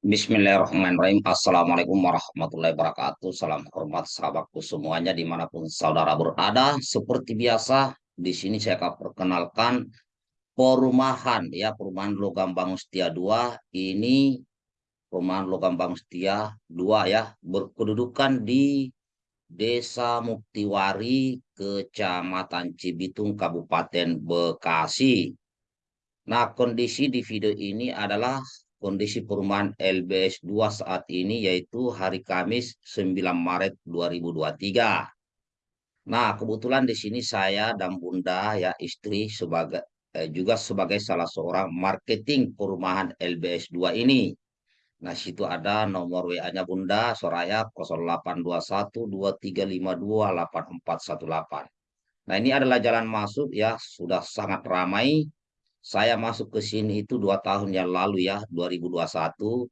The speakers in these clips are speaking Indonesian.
Bismillahirrahmanirrahim. Assalamualaikum warahmatullahi wabarakatuh. Salam hormat sahabatku semuanya di mana pun saudara berada. Seperti biasa, di sini saya akan perkenalkan perumahan ya perumahan Logam Bangun Setia 2 ini perumahan Logam Bangun Setia 2 ya berkedudukan di Desa Muktiwari Kecamatan Cibitung Kabupaten Bekasi. Nah, kondisi di video ini adalah kondisi perumahan LBS 2 saat ini yaitu hari Kamis 9 Maret 2023. Nah, kebetulan di sini saya dan Bunda ya istri sebagai eh, juga sebagai salah seorang marketing perumahan LBS 2 ini. Nah, situ ada nomor WA-nya Bunda Soraya 082123528418. Nah, ini adalah jalan masuk ya, sudah sangat ramai saya masuk ke sini itu dua tahun yang lalu ya, 2021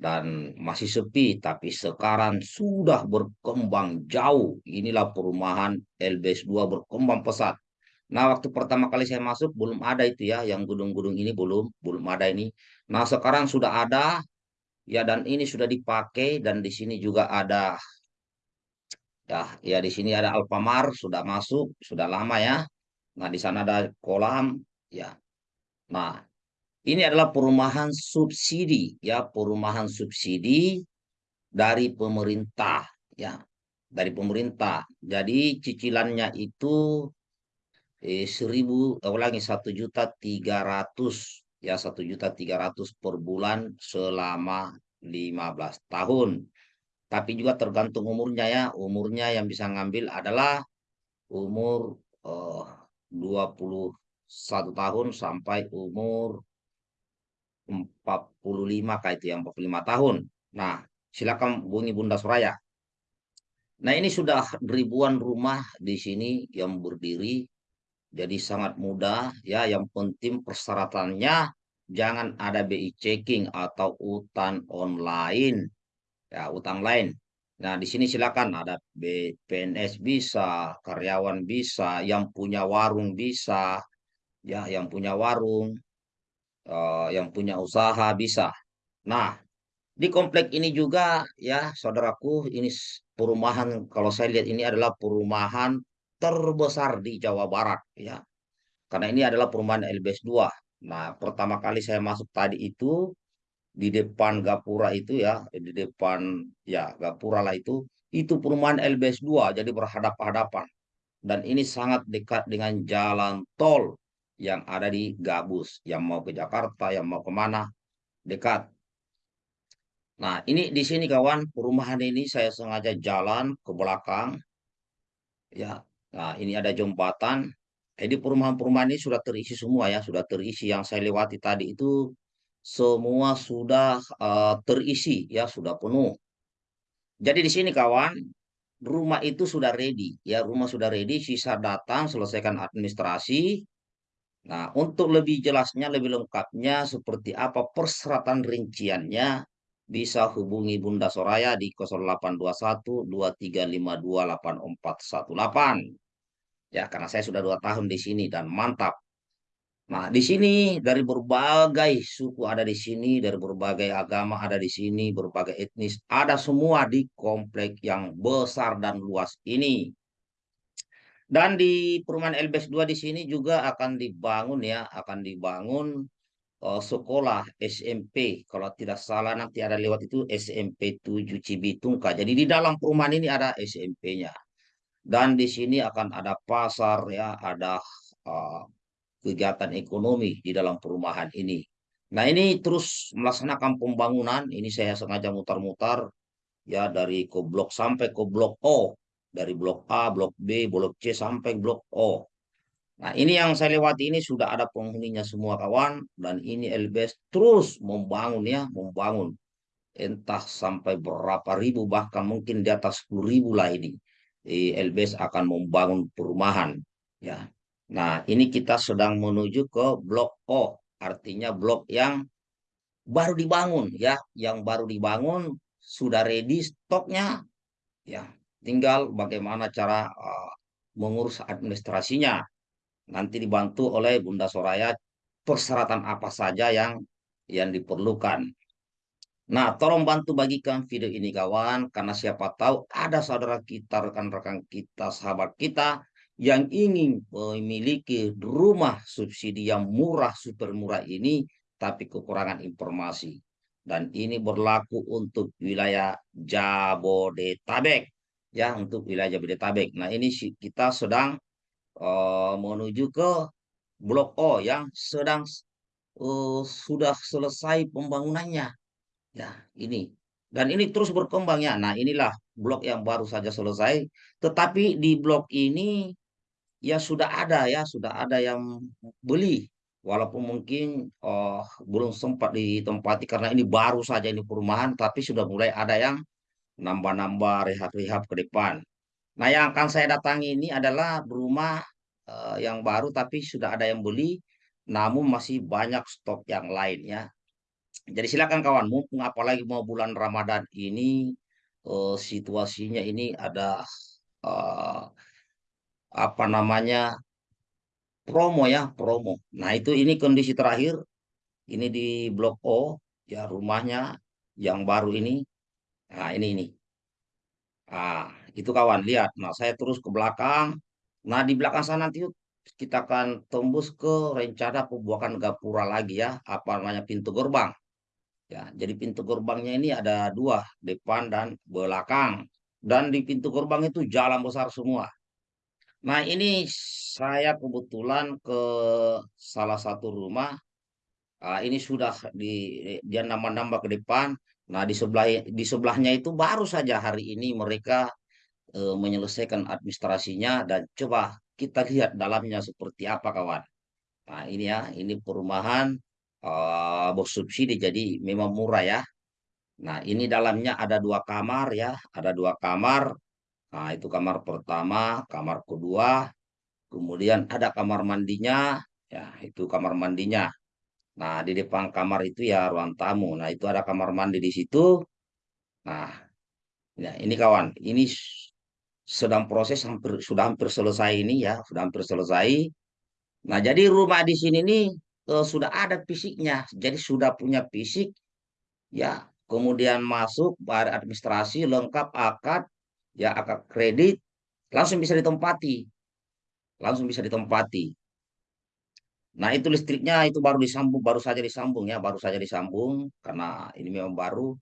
dan masih sepi, tapi sekarang sudah berkembang jauh. Inilah perumahan LBS 2 berkembang pesat. Nah, waktu pertama kali saya masuk belum ada itu ya, yang gedung-gedung ini belum belum ada ini. Nah, sekarang sudah ada ya dan ini sudah dipakai dan di sini juga ada ya ya di sini ada Alfamart sudah masuk, sudah lama ya. Nah, di sana ada kolam ya Nah, ini adalah perumahan subsidi ya, perumahan subsidi dari pemerintah ya, dari pemerintah. Jadi cicilannya itu eh, seribu, eh, ulangi satu juta tiga ratus ya, satu juta tiga ratus per bulan selama 15 tahun. Tapi juga tergantung umurnya ya, umurnya yang bisa ngambil adalah umur eh, 20 satu tahun sampai umur 45 kayak itu yang 45 tahun. Nah, silakan bunyi Bunda Suraya. Nah, ini sudah ribuan rumah di sini yang berdiri. Jadi sangat mudah ya. Yang penting persyaratannya jangan ada BI checking atau utang online. Ya, utang lain. Nah, di sini silakan ada PNS bisa, karyawan bisa, yang punya warung bisa, ya yang punya warung, uh, yang punya usaha bisa. Nah, di komplek ini juga ya saudaraku ini perumahan kalau saya lihat ini adalah perumahan terbesar di Jawa Barat ya. Karena ini adalah perumahan LBS 2. Nah, pertama kali saya masuk tadi itu di depan gapura itu ya, di depan ya gapura lah itu, itu perumahan LBS 2 jadi berhadap-hadapan. Dan ini sangat dekat dengan jalan tol yang ada di Gabus, yang mau ke Jakarta, yang mau ke mana, dekat. Nah, ini di sini kawan, perumahan ini saya sengaja jalan ke belakang. Ya, nah ini ada jembatan. Jadi perumahan-perumahan ini sudah terisi semua ya, sudah terisi. Yang saya lewati tadi itu semua sudah uh, terisi ya, sudah penuh. Jadi di sini kawan, rumah itu sudah ready ya, rumah sudah ready, sisa datang selesaikan administrasi, Nah, untuk lebih jelasnya, lebih lengkapnya seperti apa persyaratan rinciannya, bisa hubungi Bunda Soraya di 0821 2352 8418. Ya, karena saya sudah dua tahun di sini dan mantap. Nah, di sini dari berbagai suku ada di sini, dari berbagai agama ada di sini, berbagai etnis ada semua di komplek yang besar dan luas ini. Dan di perumahan LBS 2 di sini juga akan dibangun ya, akan dibangun uh, sekolah SMP. Kalau tidak salah nanti ada lewat itu SMP 7 Cibitungka. Jadi di dalam perumahan ini ada SMP-nya. Dan di sini akan ada pasar ya, ada uh, kegiatan ekonomi di dalam perumahan ini. Nah ini terus melaksanakan pembangunan. Ini saya sengaja mutar-mutar ya dari ke blok sampai ke blok O dari blok A, blok B, blok C sampai blok O. Nah, ini yang saya lewati ini sudah ada penghuninya semua kawan dan ini LBS terus membangun ya, membangun entah sampai berapa ribu bahkan mungkin di atas 10 ribu lah ini. LBS akan membangun perumahan ya. Nah, ini kita sedang menuju ke blok O, artinya blok yang baru dibangun ya, yang baru dibangun sudah ready stoknya ya Tinggal bagaimana cara uh, mengurus administrasinya. Nanti dibantu oleh Bunda Soraya persyaratan apa saja yang yang diperlukan. Nah, tolong bantu bagikan video ini kawan, karena siapa tahu ada saudara kita, rekan-rekan kita, sahabat kita yang ingin memiliki rumah subsidi yang murah, super murah ini, tapi kekurangan informasi. Dan ini berlaku untuk wilayah Jabodetabek, ya, untuk wilayah Jabodetabek. Nah, ini kita sedang uh, menuju ke Blok O yang sedang uh, sudah selesai pembangunannya Ya, ini. Dan ini terus berkembang ya. Nah, inilah blok yang baru saja selesai. Tetapi di blok ini ya sudah ada ya, sudah ada yang beli. Walaupun mungkin oh, belum sempat ditempati karena ini baru saja ini perumahan, tapi sudah mulai ada yang nambah-nambah rehab-rehab ke depan. Nah, yang akan saya datangi ini adalah rumah uh, yang baru tapi sudah ada yang beli, namun masih banyak stok yang lainnya. Jadi silakan kawan, mumpung apalagi mau bulan Ramadan ini uh, situasinya ini ada uh, apa namanya promo ya promo. Nah itu ini kondisi terakhir ini di Blok O ya rumahnya yang baru ini. Nah ini ini. Ah itu kawan lihat. Nah saya terus ke belakang. Nah di belakang sana nanti kita akan tembus ke rencana pembuatan gapura lagi ya. Apa namanya pintu gerbang. Ya, jadi pintu gerbangnya ini ada dua, depan dan belakang. Dan di pintu gerbang itu jalan besar semua. Nah, ini saya kebetulan ke salah satu rumah. Nah, ini sudah di dia nambah-nambah ke depan. Nah, di sebelah di sebelahnya itu baru saja hari ini mereka e, menyelesaikan administrasinya dan coba kita lihat dalamnya seperti apa kawan. Nah, ini ya, ini perumahan uh, bos subsidi jadi memang murah ya. Nah ini dalamnya ada dua kamar ya, ada dua kamar. Nah itu kamar pertama, kamar kedua, kemudian ada kamar mandinya, ya itu kamar mandinya. Nah di depan kamar itu ya ruang tamu. Nah itu ada kamar mandi di situ. Nah ya, ini kawan, ini sedang proses hampir sudah hampir selesai ini ya, sudah hampir selesai. Nah jadi rumah di sini nih uh, sudah ada fisiknya, jadi sudah punya fisik, ya. Kemudian masuk pada administrasi lengkap akad, ya akad kredit, langsung bisa ditempati, langsung bisa ditempati. Nah itu listriknya itu baru disambung, baru saja disambung ya, baru saja disambung karena ini memang baru.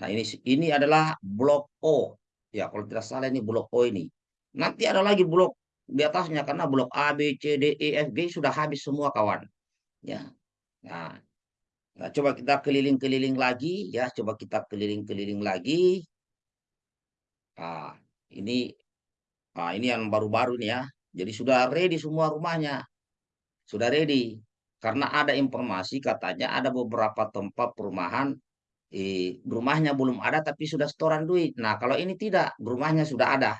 Nah ini ini adalah blok O, ya kalau tidak salah ini blok O ini. Nanti ada lagi blok di atasnya karena blok A, B, C, D, E, F, G sudah habis semua kawan. Ya. Nah, nah coba kita keliling-keliling lagi ya coba kita keliling-keliling lagi. Nah ini nah ini yang baru-baru nih ya. Jadi sudah ready semua rumahnya sudah ready. Karena ada informasi katanya ada beberapa tempat perumahan eh, rumahnya belum ada tapi sudah setoran duit. Nah kalau ini tidak rumahnya sudah ada.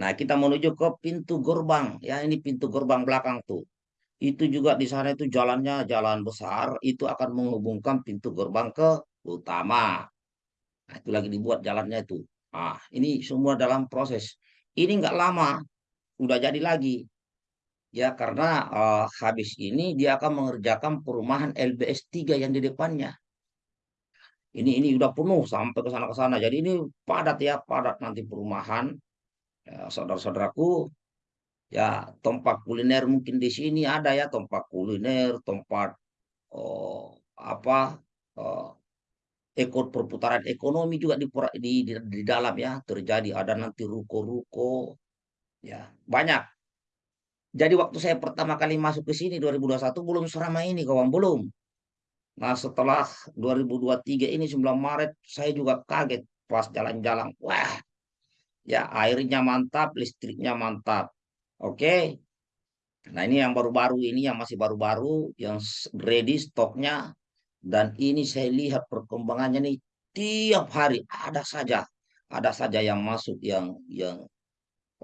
Nah, kita menuju ke pintu gerbang. Ya, ini pintu gerbang belakang tuh. Itu juga di sana itu jalannya jalan besar. Itu akan menghubungkan pintu gerbang ke utama. Nah, itu lagi dibuat jalannya itu. Ah ini semua dalam proses. Ini nggak lama udah jadi lagi ya karena uh, habis ini dia akan mengerjakan perumahan LBS 3 yang di depannya. Ini ini udah penuh sampai ke sana ke sana. Jadi ini padat ya padat nanti perumahan. Ya, saudara-saudaraku ya tempat kuliner mungkin di sini ada ya tempat kuliner tempat oh, apa oh, ekor perputaran ekonomi juga di, di, di, di dalam ya terjadi. Ada nanti ruko-ruko ya banyak jadi waktu saya pertama kali masuk ke sini 2021 belum seramai ini kawan belum. Nah setelah 2023 ini 9 Maret saya juga kaget pas jalan-jalan. Wah ya airnya mantap listriknya mantap. Oke. Nah, ini yang baru-baru ini yang masih baru-baru yang ready stoknya. Dan ini saya lihat perkembangannya nih tiap hari ada saja ada saja yang masuk yang yang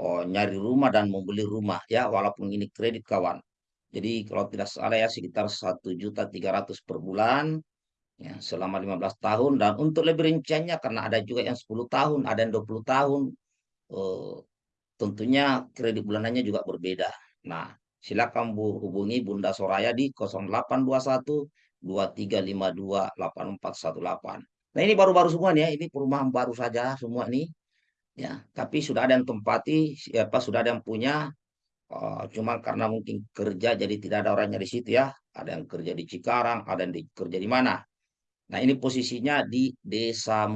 oh, nyari rumah dan membeli rumah ya walaupun ini kredit kawan. Jadi kalau tidak salah ya sekitar satu juta tiga ratus per bulan ya selama 15 tahun dan untuk lebih rinciannya karena ada juga yang 10 tahun, ada yang 20 tahun. Eh, tentunya kredit bulanannya juga berbeda. Nah, silakan Bu hubungi Bunda Soraya di 0821 23528418. Nah ini baru-baru semua nih ya, ini perumahan baru saja semua nih. Ya, tapi sudah ada yang tempati, siapa sudah ada yang punya. Uh, cuma karena mungkin kerja jadi tidak ada orangnya di situ ya. Ada yang kerja di Cikarang, ada yang di, kerja di mana. Nah ini posisinya di Desa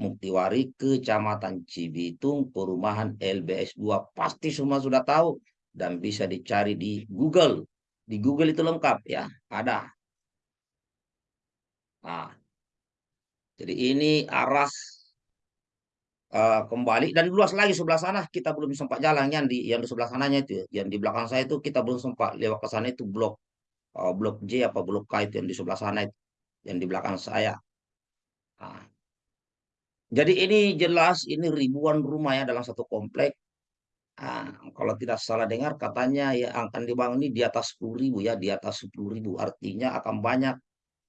Muktiwari, Kecamatan Cibitung, perumahan LBS 2. Pasti semua sudah tahu dan bisa dicari di Google. Di Google itu lengkap ya, ada. Nah, jadi ini arah uh, kembali dan luas lagi sebelah sana kita belum sempat jalan yang di yang di sebelah sananya itu yang di belakang saya itu kita belum sempat lewat ke sana itu blok uh, blok J apa blok K itu yang di sebelah sana itu yang di belakang saya. Nah, jadi ini jelas ini ribuan rumah ya dalam satu komplek. Nah, kalau tidak salah dengar katanya ya akan dibangun ini di atas 10 ribu ya di atas 10 ribu artinya akan banyak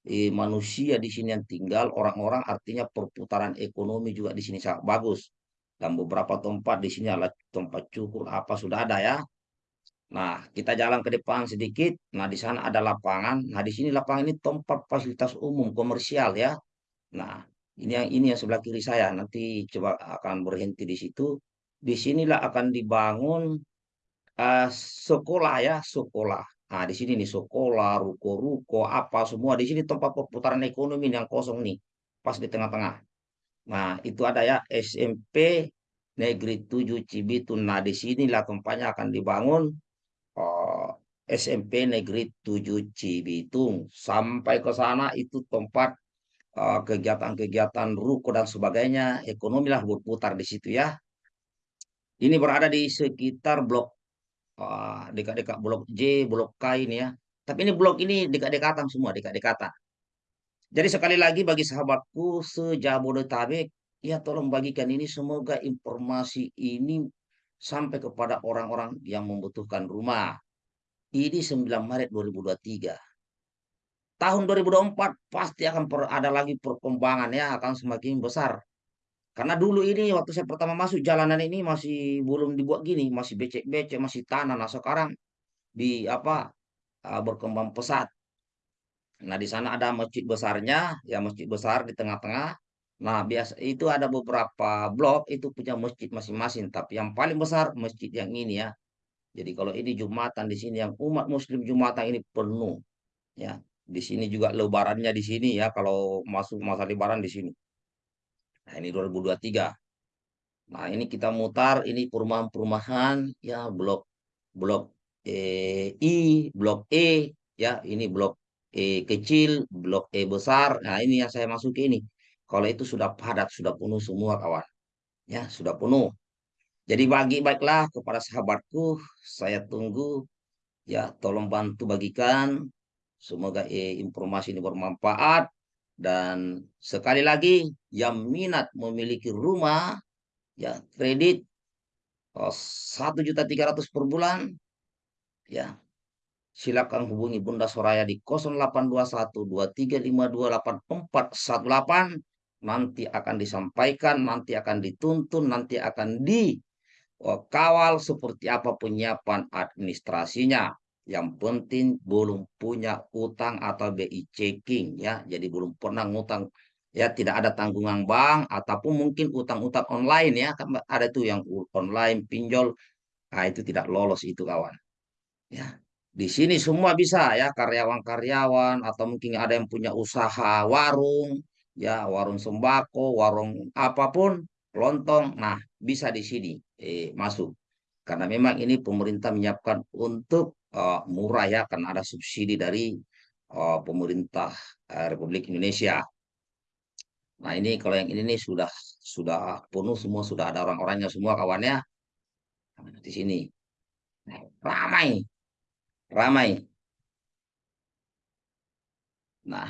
eh, manusia di sini yang tinggal, orang-orang artinya perputaran ekonomi juga di sini sangat bagus. Dan beberapa tempat di sini adalah tempat cukur apa sudah ada ya. Nah, kita jalan ke depan sedikit. Nah, di sana ada lapangan. Nah, di sini lapangan ini tempat fasilitas umum komersial ya. Nah, ini yang ini yang sebelah kiri saya. Nanti coba akan berhenti di situ. Di sinilah akan dibangun uh, sekolah ya, sekolah. Nah, di sini nih sekolah, ruko-ruko, apa semua. Di sini tempat perputaran ekonomi yang kosong nih. Pas di tengah-tengah. Nah, itu ada ya SMP Negeri 7 Cibitun. Nah, di sinilah tempatnya akan dibangun uh, eh, SMP Negeri 7 Cibitung. Sampai ke sana itu tempat eh, kegiatan-kegiatan uh, ruko dan sebagainya. Ekonomi lah berputar di situ ya. Ini berada di sekitar blok dekat-dekat blok J, blok K ini ya. Tapi ini blok ini dekat-dekatan semua, dekat-dekatan. Jadi sekali lagi bagi sahabatku sejabodetabek, ya tolong bagikan ini semoga informasi ini sampai kepada orang-orang yang membutuhkan rumah. Ini 9 Maret 2023. Tahun 2024 pasti akan ada lagi perkembangan ya, akan semakin besar. Karena dulu ini waktu saya pertama masuk jalanan ini masih belum dibuat gini, masih becek-becek, masih tanah. Nah sekarang di apa uh, berkembang pesat. Nah di sana ada masjid besarnya, ya masjid besar di tengah-tengah. Nah biasa itu ada beberapa blok itu punya masjid masing-masing, tapi yang paling besar masjid yang ini ya. Jadi kalau ini jumatan di sini yang umat Muslim jumatan ini penuh, ya. Di sini juga lebarannya di sini ya, kalau masuk masa lebaran di sini. Nah, ini 2023. Nah, ini kita mutar ini perumahan-perumahan ya blok blok e, I, blok E ya, ini blok E kecil, blok E besar. Nah, ini yang saya masuk ini. Kalau itu sudah padat, sudah penuh semua kawan. Ya, sudah penuh. Jadi bagi baiklah kepada sahabatku, saya tunggu ya tolong bantu bagikan. Semoga eh, informasi ini bermanfaat dan sekali lagi yang minat memiliki rumah ya kredit oh, satu juta tiga ratus per bulan ya silakan hubungi Bunda Soraya di 082123528418 nanti akan disampaikan nanti akan dituntun nanti akan dikawal seperti apa penyiapan administrasinya yang penting belum punya utang atau BI checking ya. Jadi belum pernah ngutang ya tidak ada tanggungan bank ataupun mungkin utang-utang online ya. Kan ada tuh yang online pinjol. Nah, itu tidak lolos itu kawan. Ya. Di sini semua bisa ya karyawan-karyawan atau mungkin ada yang punya usaha warung ya, warung sembako, warung apa pun, lontong. Nah, bisa di sini eh, masuk. Karena memang ini pemerintah menyiapkan untuk uh, murah ya karena ada subsidi dari uh, pemerintah uh, Republik Indonesia. Nah ini kalau yang ini nih sudah sudah penuh semua sudah ada orang-orangnya semua kawannya nah, di sini nah, ramai ramai. Nah,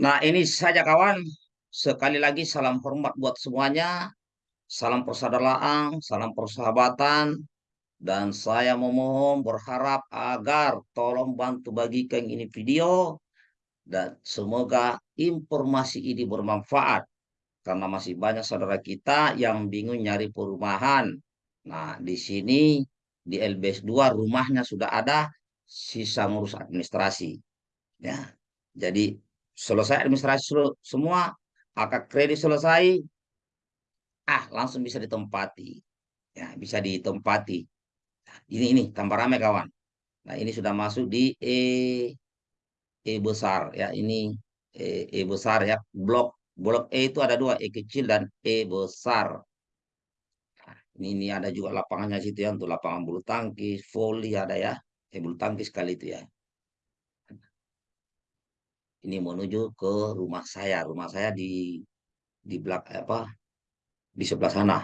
nah ini saja kawan. Sekali lagi salam hormat buat semuanya. Salam persaudaraan, salam persahabatan, dan saya memohon berharap agar tolong bantu bagikan ini video dan semoga informasi ini bermanfaat karena masih banyak saudara kita yang bingung nyari perumahan. Nah, di sini di LBS 2 rumahnya sudah ada sisa ngurus administrasi. Ya, jadi selesai administrasi semua, akad kredit selesai, ah langsung bisa ditempati. Ya, bisa ditempati. Nah, ini ini tambah ramai kawan. Nah, ini sudah masuk di E E besar ya. Ini E, e besar ya. Blok blok E itu ada dua, E kecil dan E besar. Nah, ini ini ada juga lapangannya situ ya untuk lapangan bulu tangkis, voli ada ya. Eh bulu tangkis kali itu ya. Ini menuju ke rumah saya. Rumah saya di di belakang apa? Di sebelah sana.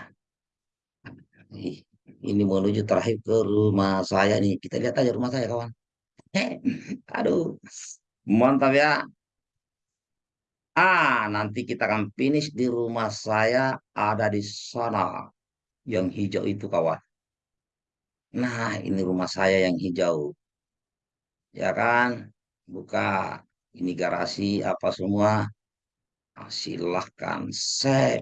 Ini menuju terakhir ke rumah saya nih. Kita lihat aja rumah saya kawan. Aduh, mantap ya. Ah, nanti kita akan finish di rumah saya ada di sana. Yang hijau itu kawan. Nah, ini rumah saya yang hijau. Ya kan? Buka. Ini garasi apa semua. Ah, silahkan. Set.